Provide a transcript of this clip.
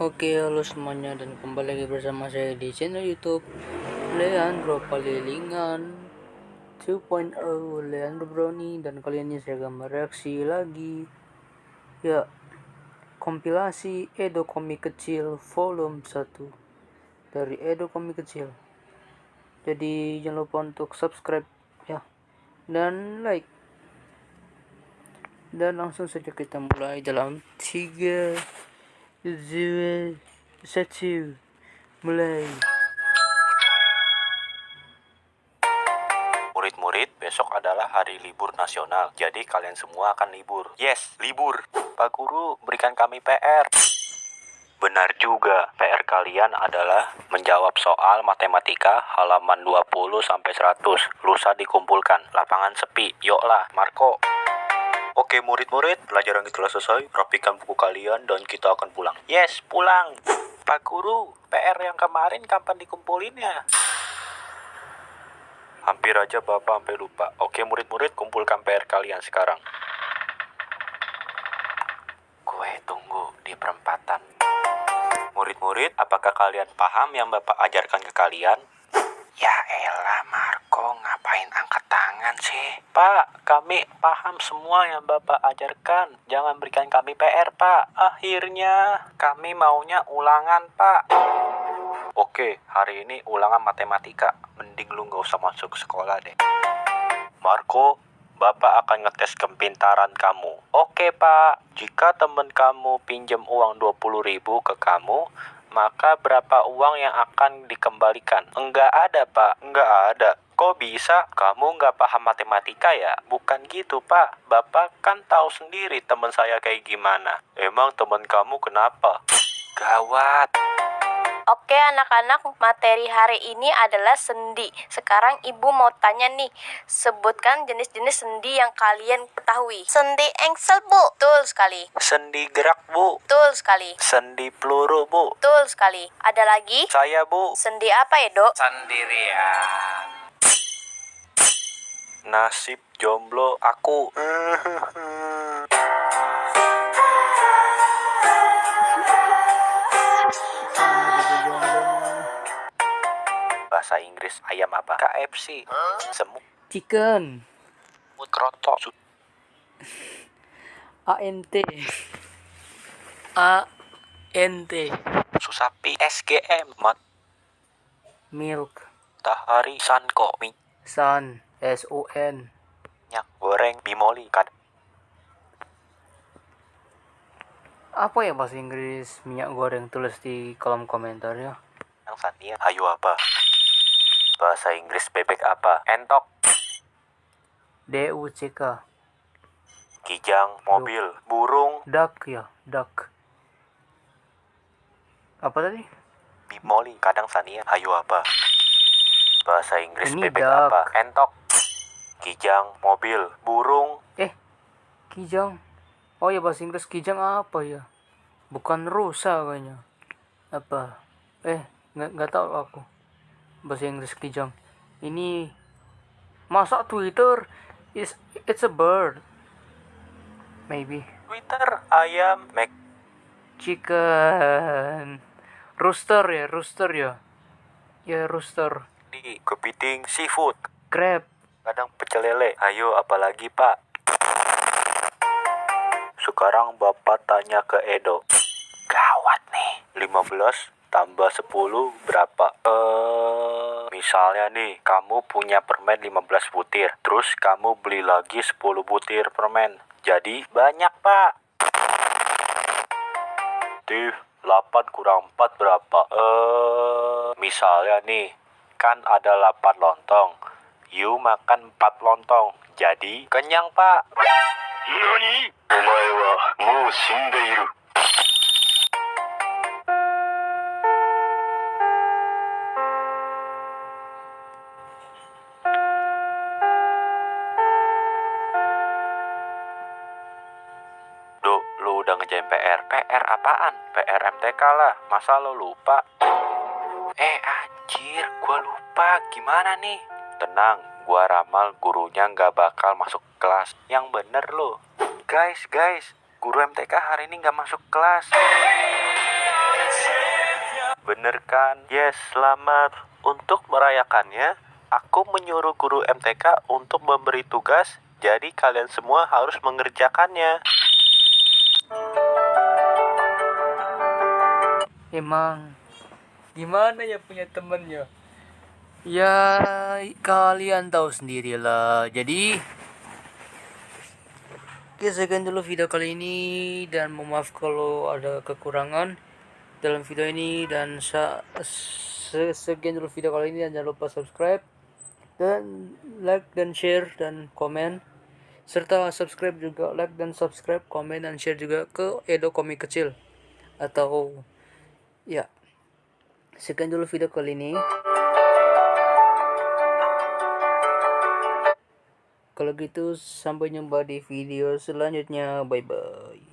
Oke, halo semuanya dan kembali lagi bersama saya di channel YouTube Leandro Palilingan 2.0 Leandro Brownie. Dan kali ini saya akan mereaksi lagi. Ya kompilasi Edo Komik Kecil volume 1 dari Edo Komik Kecil. Jadi jangan lupa untuk subscribe ya dan like. Dan langsung saja kita mulai dalam 3 Zero satu mulai. Murid-murid, besok adalah hari libur nasional. Jadi kalian semua akan libur. Yes, libur. Pak Guru, berikan kami PR. Benar juga, PR kalian adalah menjawab soal matematika halaman 20 sampai 100. Lusa dikumpulkan, lapangan sepi. Yoklah, Marco. Oke murid-murid, pelajaran kita telah selesai. Rapikan buku kalian dan kita akan pulang. Yes, pulang. Pak Guru, PR yang kemarin kapan dikumpulinnya? Hampir aja Bapak sampai lupa. Oke murid-murid, kumpulkan PR kalian sekarang. Gue tunggu di perempatan. Murid-murid, apakah kalian paham yang Bapak ajarkan ke kalian? Pak, kami paham semua yang Bapak ajarkan. Jangan berikan kami PR, Pak. Akhirnya kami maunya ulangan, Pak. Oke, hari ini ulangan matematika. Mending lu nggak usah masuk sekolah deh. Marco, Bapak akan ngetes kepintaran kamu. Oke, Pak. Jika temen kamu pinjam uang 20 ribu ke kamu, maka berapa uang yang akan dikembalikan? Enggak ada, Pak. Enggak ada. Kok bisa? Kamu nggak paham matematika ya? Bukan gitu, Pak. Bapak kan tahu sendiri teman saya kayak gimana. Emang teman kamu kenapa? Gawat. Oke anak-anak, materi hari ini adalah sendi. Sekarang ibu mau tanya nih, sebutkan jenis-jenis sendi yang kalian ketahui. Sendi engsel, Bu. Betul sekali. Sendi gerak, Bu. Betul sekali. Sendi peluru, Bu. Betul sekali. Ada lagi? Saya, Bu. Sendi apa ya, Dok? Sendirian. Nasib jomblo aku. Bahasa Inggris ayam apa? KFC. Semut Chicken kroto. ANT ANT Susapi. SGM. milk Matahari. Sanko. sun S O N Minyak goreng. Bimoli. Kad apa ya bahasa Inggris minyak goreng tulis di kolom komentar ya yang Sania. Ayo apa? Bahasa Inggris bebek apa? Entok. D U C K Kijang. Mobil. Burung. duck ya duck apa tadi Bimoli. Kadang Sania. Ayo apa? Bahasa Inggris Ini bebek duck. apa? Entok. Kijang. Mobil. Burung. eh kijang oh ya bahasa Inggris kijang apa ya bukan rusa kayaknya apa eh nggak nggak tahu aku bahasa Inggris kijang ini masa Twitter is it's a bird maybe Twitter. Ayam. Mac. chicken rooster ya rooster ya ya rooster Di kepiting. Seafood. crab Kadang pecel lele. Ayo apalagi pak? Sekarang bapak tanya ke Edo. Gawat nih. 15 tambah 10 berapa? Eh, misalnya nih, kamu punya permen 15 butir. Terus kamu beli lagi 10 butir permen. Jadi banyak, Pak. Tuh, 8 kurang 4 berapa? Eh, misalnya nih, kan ada 8 lontong. You makan 4 lontong. Jadi kenyang, Pak. Nani? Omae wa mou shindeiru. Lu udah ngejain PR. PR apaan? PR MTK lah. Masa lo lupa? Eh, anjir, gua lupa. Gimana nih? Tenang, gua ramal gurunya nggak bakal masuk kelas. Yang bener lo. Guys, guys, guru MTK hari ini nggak masuk kelas. Bener kan? Yes, selamat. Untuk merayakannya, aku menyuruh guru MTK untuk memberi tugas, jadi kalian semua harus mengerjakannya. Emang gimana ya punya temennya? Ya kalian tahu sendirilah. Jadi Oke sekian dulu video kali ini dan mohon maaf kalau ada kekurangan dalam video ini dan sekian dulu video kali ini dan jangan lupa subscribe dan like dan share dan komen. Serta subscribe juga like dan subscribe komen dan share juga ke Edo Komik Kecil. Atau ya sekian dulu video kali ini kalau gitu sampai jumpa di video selanjutnya. Bye bye